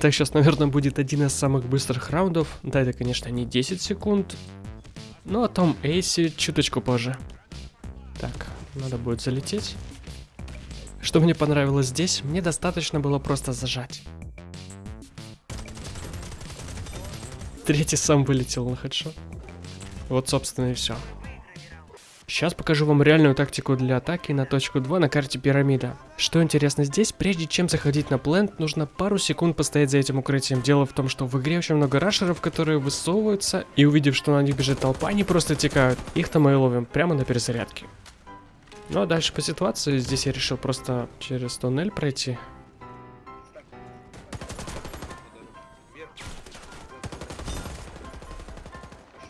Так, сейчас, наверное, будет один из самых быстрых раундов. Да, это, конечно, не 10 секунд. Но о том эйсе чуточку позже. Так, надо будет залететь. Что мне понравилось здесь, мне достаточно было просто зажать. Третий сам вылетел на хедшот. Вот, собственно, и все. Сейчас покажу вам реальную тактику для атаки на точку 2 на карте пирамида. Что интересно здесь, прежде чем заходить на плент, нужно пару секунд постоять за этим укрытием. Дело в том, что в игре очень много рашеров, которые высовываются, и увидев, что на них бежит толпа, они просто текают. Их-то мы и ловим прямо на перезарядке. Ну а дальше по ситуации, здесь я решил просто через туннель пройти.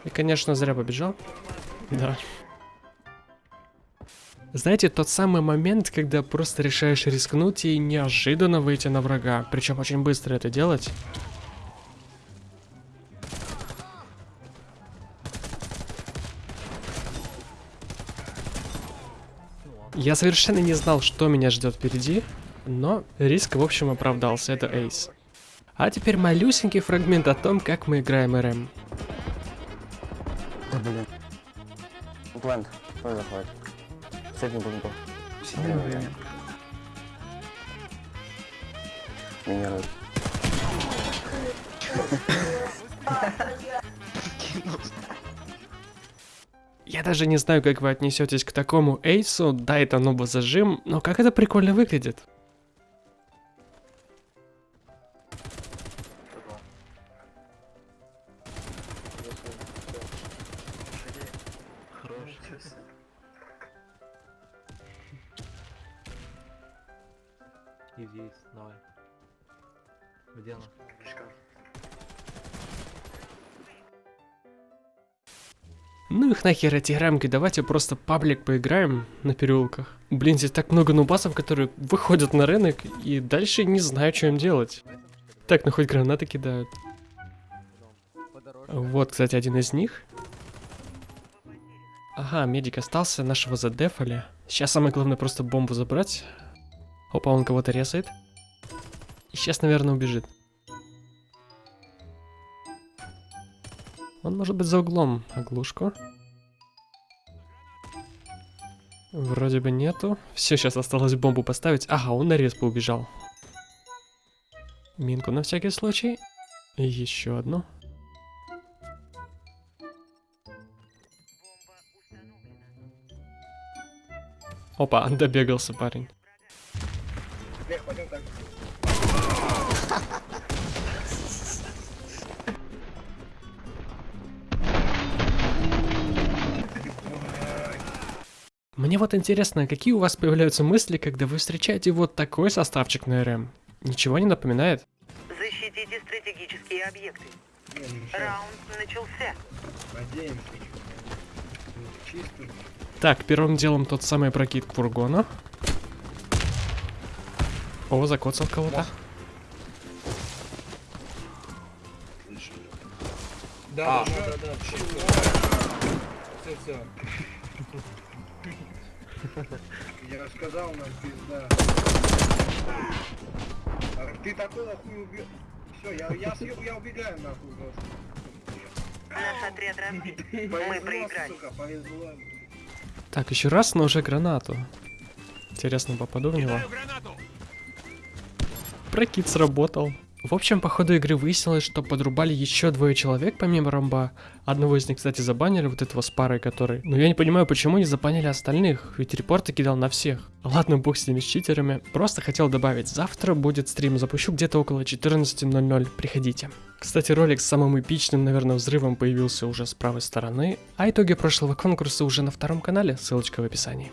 И, конечно, зря побежал. Да. Знаете, тот самый момент, когда просто решаешь рискнуть и неожиданно выйти на врага. Причем очень быстро это делать. Я совершенно не знал, что меня ждет впереди, но риск в общем оправдался, это эйс. А теперь малюсенький фрагмент о том, как мы играем РМ. Блин. Плент, кто заходит? Средний бунту. Минирует. Я даже не знаю, как вы отнесетесь к такому эйсу, да, это нобо зажим, но как это прикольно выглядит. И здесь, давай. Где она? Ну их нахер эти рамки, давайте просто паблик поиграем на переулках. Блин, здесь так много нубасов, которые выходят на рынок и дальше не знаю, что им делать. Так, ну хоть гранаты кидают. Вот, кстати, один из них. Ага, медик остался, нашего задефали. Сейчас самое главное просто бомбу забрать. Опа, он кого-то резает. И сейчас, наверное, убежит. Он может быть за углом. Оглушку. Вроде бы нету. Все, сейчас осталось бомбу поставить. Ага, он на респу убежал. Минку на всякий случай. И еще одну. Опа, добегался парень. Мне вот интересно, какие у вас появляются мысли, когда вы встречаете вот такой составчик на РМ? Ничего не напоминает? Защитите стратегические объекты. Раунд начался. Так, первым делом тот самый прокид фургона. О, закоцал кого-то. Да, да, да, да, все, все. Я рассказал нам пизда. А ты такого хуй убил. Все, я, я, съеб, я убегаю нахуй просто. Наш отряд разбит. Мы проиграли. сука, повезло. Так, еще раз, но уже гранату. Интересно, попаду в него. Прокид сработал. В общем, по ходу игры выяснилось, что подрубали еще двое человек помимо ромба. Одного из них, кстати, забанили, вот этого с парой, который... Но я не понимаю, почему не забанили остальных, ведь репорты кидал на всех. Ладно, бог с ними, с читерами. Просто хотел добавить, завтра будет стрим, запущу где-то около 14.00, приходите. Кстати, ролик с самым эпичным, наверное, взрывом появился уже с правой стороны, а итоги прошлого конкурса уже на втором канале, ссылочка в описании.